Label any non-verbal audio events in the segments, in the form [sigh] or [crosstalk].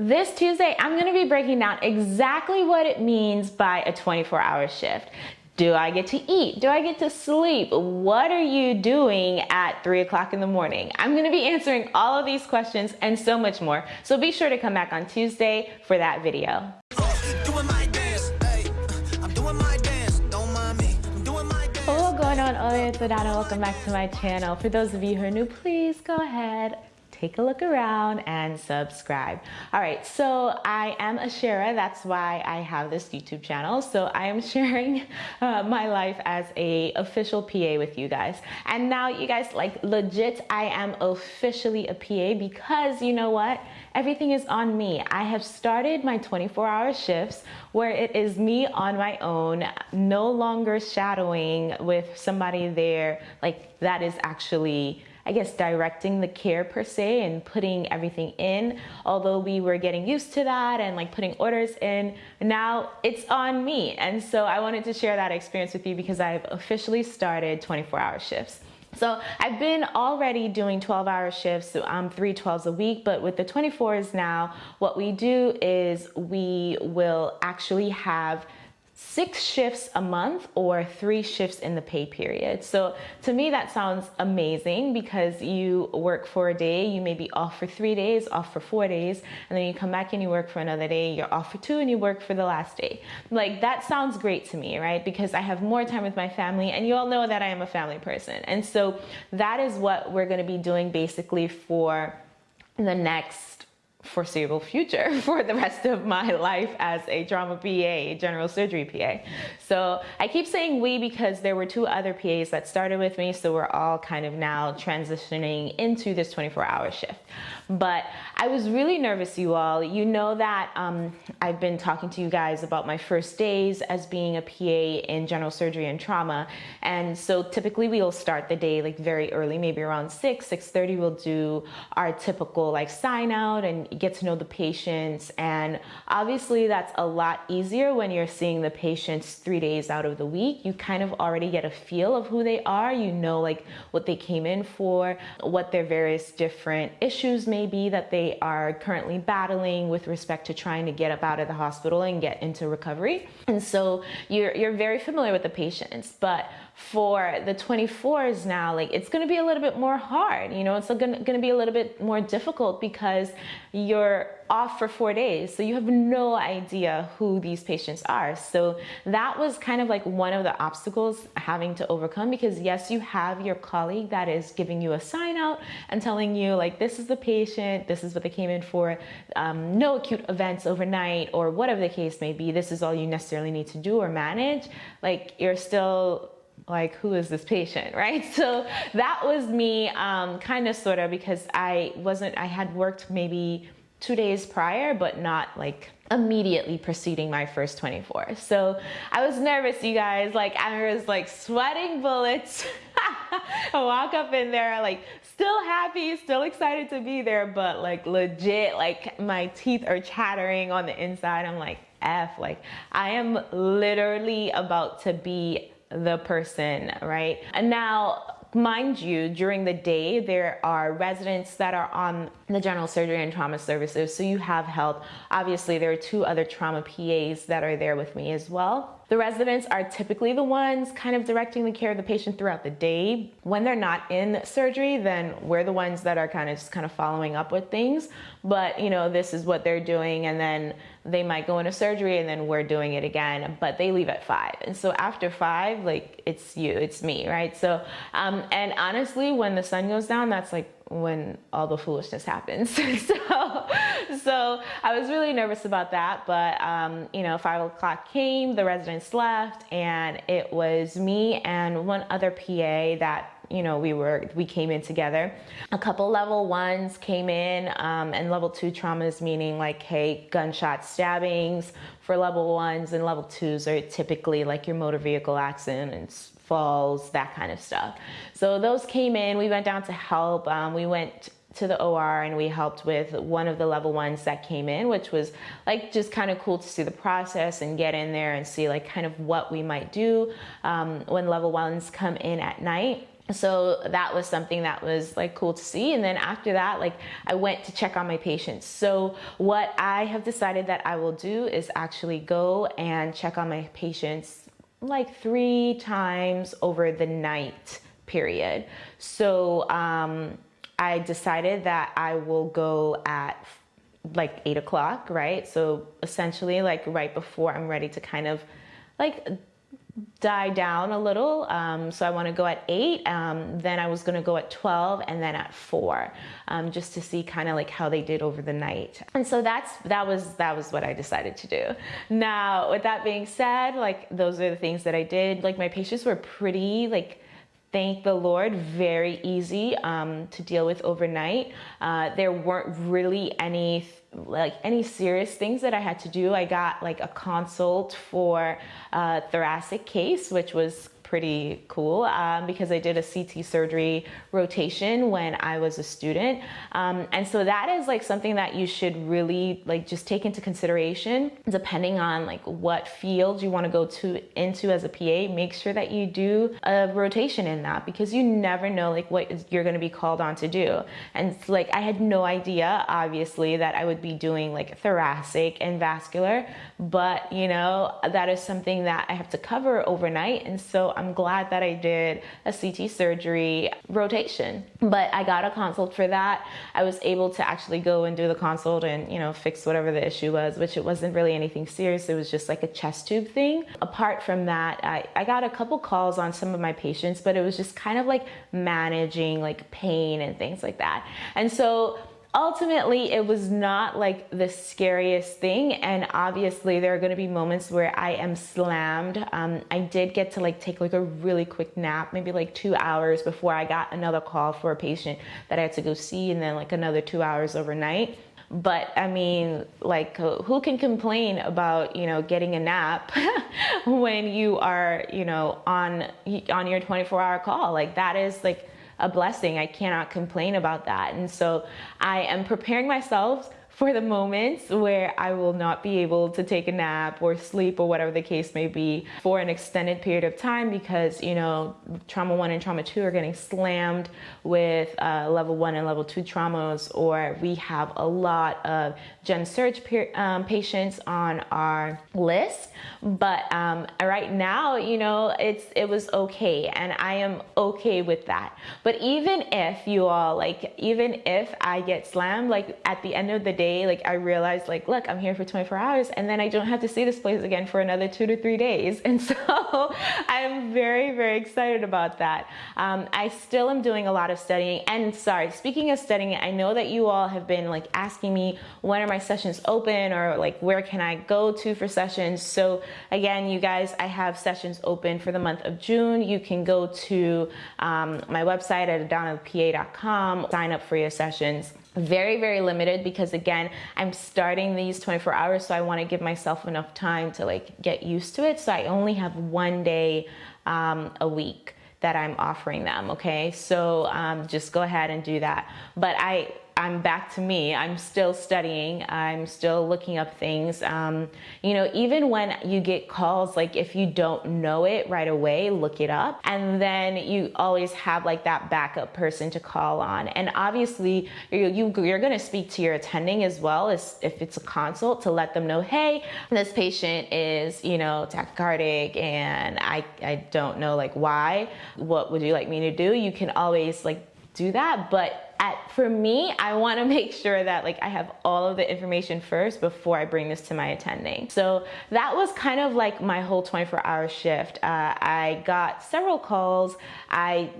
This Tuesday, I'm gonna be breaking down exactly what it means by a 24 hour shift. Do I get to eat? Do I get to sleep? What are you doing at three o'clock in the morning? I'm gonna be answering all of these questions and so much more. So be sure to come back on Tuesday for that video. Hello going on and welcome back to my channel. For those of you who are new, please go ahead take a look around and subscribe. All right, so I am a sharer. That's why I have this YouTube channel. So I am [laughs] sharing uh, my life as a official PA with you guys. And now you guys, like legit, I am officially a PA because you know what? Everything is on me. I have started my 24 hour shifts where it is me on my own, no longer shadowing with somebody there. Like that is actually I guess, directing the care per se and putting everything in. Although we were getting used to that and like putting orders in, now it's on me. And so I wanted to share that experience with you because I've officially started 24 hour shifts. So I've been already doing 12 hour shifts, um, three 12s a week, but with the 24s now, what we do is we will actually have six shifts a month or three shifts in the pay period. So to me, that sounds amazing because you work for a day, you may be off for three days, off for four days, and then you come back and you work for another day, you're off for two and you work for the last day. Like that sounds great to me, right? Because I have more time with my family and you all know that I am a family person. And so that is what we're gonna be doing basically for the next foreseeable future [laughs] for the rest of my life as a trauma PA, general surgery PA. So I keep saying we because there were two other PAs that started with me, so we're all kind of now transitioning into this 24 hour shift. But I was really nervous, you all. You know that um, I've been talking to you guys about my first days as being a PA in general surgery and trauma. And so typically we'll start the day like very early, maybe around 6, 6.30 we'll do our typical like sign out and get to know the patients. And obviously that's a lot easier when you're seeing the patients three days out of the week. You kind of already get a feel of who they are. You know like what they came in for, what their various different issues may be that they are currently battling with respect to trying to get up out of the hospital and get into recovery. And so you're, you're very familiar with the patients, but for the 24s now, like it's going to be a little bit more hard. You know, it's going to be a little bit more difficult because you're off for four days. So you have no idea who these patients are. So that was kind of like one of the obstacles having to overcome because yes, you have your colleague that is giving you a sign out and telling you like, this is the patient, this is what they came in for, um, no acute events overnight or whatever the case may be. This is all you necessarily need to do or manage. Like you're still like who is this patient [laughs] right? So that was me um, kind of sort of because i wasn't i had worked maybe two days prior but not like immediately preceding my first 24 so i was nervous you guys. Like i was like sweating bullets. [laughs] I walk up in there like still happy still excited to be there but like legit like my teeth are chattering on the inside. I'm like f like i am literally about to be the person, right? And now, mind you, during the day, there are residents that are on the general surgery and trauma services, so you have help. Obviously, there are two other trauma PAs that are there with me as well. The residents are typically the ones kind of directing the care of the patient throughout the day. When they're not in surgery, then we're the ones that are kind of just kind of following up with things. But you know, this is what they're doing and then they might go into surgery and then we're doing it again, but they leave at five. And so after five, like it's you, it's me, right? So, um, and honestly, when the sun goes down, that's like when all the foolishness happens. [laughs] so, [laughs] so I was really nervous about that. But um, you know, five o'clock came, the residents left, and it was me and one other PA that you know we were we came in together a couple level ones came in um, and level two traumas meaning like hey gunshot stabbings for level ones and level twos are typically like your motor vehicle accidents falls, that kind of stuff. So those came in, we went down to help. Um, we went to the OR and we helped with one of the level ones that came in, which was like just kind of cool to see the process and get in there and see like kind of what we might do um, when level ones come in at night. so that was something that was like cool to see. And then after that like i went to check on my patients. So what i have decided that i will do is actually go and check on my patients like three times over the night period. So um, i decided that i will go at like eight o'clock right so essentially like right before i'm ready to kind of like die down a little. Um, so I want to go at eight. Um, then I was going to go at 12 and then at four, um, just to see kind of like how they did over the night. And so that's, that was, that was what I decided to do. Now, with that being said, like those are the things that I did. Like my patients were pretty like, thank the Lord, very easy um, to deal with overnight. Uh, there weren't really any like any serious things that I had to do. I got like a consult for a thoracic case, which was pretty cool um, because I did a CT surgery rotation when I was a student. Um, and so that is like something that you should really like just take into consideration depending on like what field you want to go to into as a PA, make sure that you do a rotation in that because you never know like what you're going to be called on to do. And like I had no idea obviously that I would be doing like thoracic and vascular, but you know, that is something that I have to cover overnight. And so I'm glad that I did a CT surgery rotation. But I got a consult for that. I was able to actually go and do the consult and, you know, fix whatever the issue was, which it wasn't really anything serious. It was just like a chest tube thing. Apart from that, I, I got a couple calls on some of my patients, but it was just kind of like managing like pain and things like that. And so ultimately it was not like the scariest thing and obviously there are going to be moments where i am slammed. Um, i did get to like take like a really quick nap maybe like two hours before i got another call for a patient that i had to go see and then like another two hours overnight. But i mean like who can complain about you know getting a nap [laughs] when you are you know on on your 24 hour call? Like that is like a blessing. I cannot complain about that. And so I am preparing myself for the moments where I will not be able to take a nap or sleep or whatever the case may be for an extended period of time because, you know, trauma one and trauma two are getting slammed with uh, level one and level two traumas, or we have a lot of gen surge um, patients on our list. But um, right now, you know, it's it was okay, and I am okay with that. But even if you all like, even if I get slammed, like at the end of the day, like I realized like, look, I'm here for 24 hours and then I don't have to see this place again for another two to three days. [laughs] And so I'm very, very excited about that. Um, I still am doing a lot of studying and sorry, speaking of studying, I know that you all have been like asking me when are my sessions open or like where can I go to for sessions. So again, you guys, I have sessions open for the month of June. You can go to um, my website at adanapa.com, sign up for your sessions very very limited because again i'm starting these 24 hours so i want to give myself enough time to like get used to it so i only have one day um, a week that i'm offering them okay? So um, just go ahead and do that. But i I'm back to me. I'm still studying. I'm still looking up things. Um, you know, even when you get calls, like if you don't know it right away, look it up. And then you always have like that backup person to call on. And obviously, you, you, you're going to speak to your attending as well as if it's a consult to let them know, hey, this patient is, you know, tachycardic and I, I don't know like why. What would you like me to do? You can always like do that. But at, for me, I want to [laughs] make sure that like I have all of the information first before I bring this to my attending. So that was kind of like my whole 24 hour shift. Uh, I got several calls. I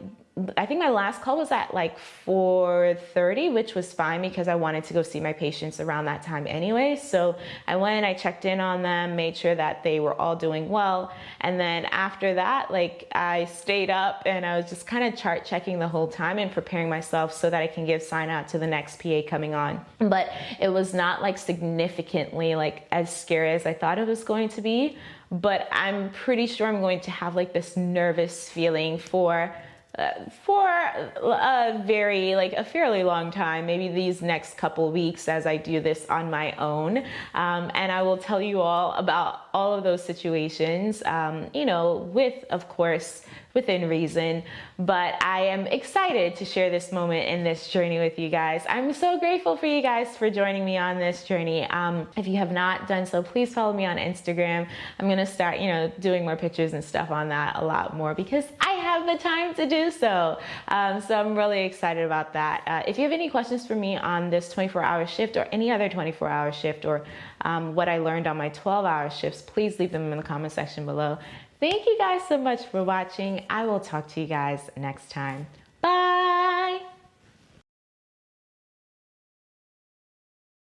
I think my last call was at like 4:30, which was fine because I wanted to go see my patients around that time anyway. So I went, I checked in on them, made sure that they were all doing well, and then after that, like I stayed up and I was just kind of chart checking the whole time and preparing myself so that I can give sign out to the next PA coming on. But it was not like significantly like as scary as I thought it was going to be. But I'm pretty sure I'm going to have like this nervous feeling for for a very like a fairly long time maybe these next couple weeks as i do this on my own. Um, and i will tell you all about all of those situations um, you know with of course within reason. But I am excited to share this moment in this journey with you guys. I'm so grateful for you guys for joining me on this journey. Um, if you have not done so, please follow me on Instagram. I'm gonna start, you know, doing more pictures and stuff on that a lot more because I have the time to do so. Um, so I'm really excited about that. Uh, if you have any questions for me on this 24 hour shift or any other 24 hour shift or um, what I learned on my 12 hour shifts, please leave them in the comment section below. Thank you guys so much for watching. I will talk to you guys next time.